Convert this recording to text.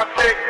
my dick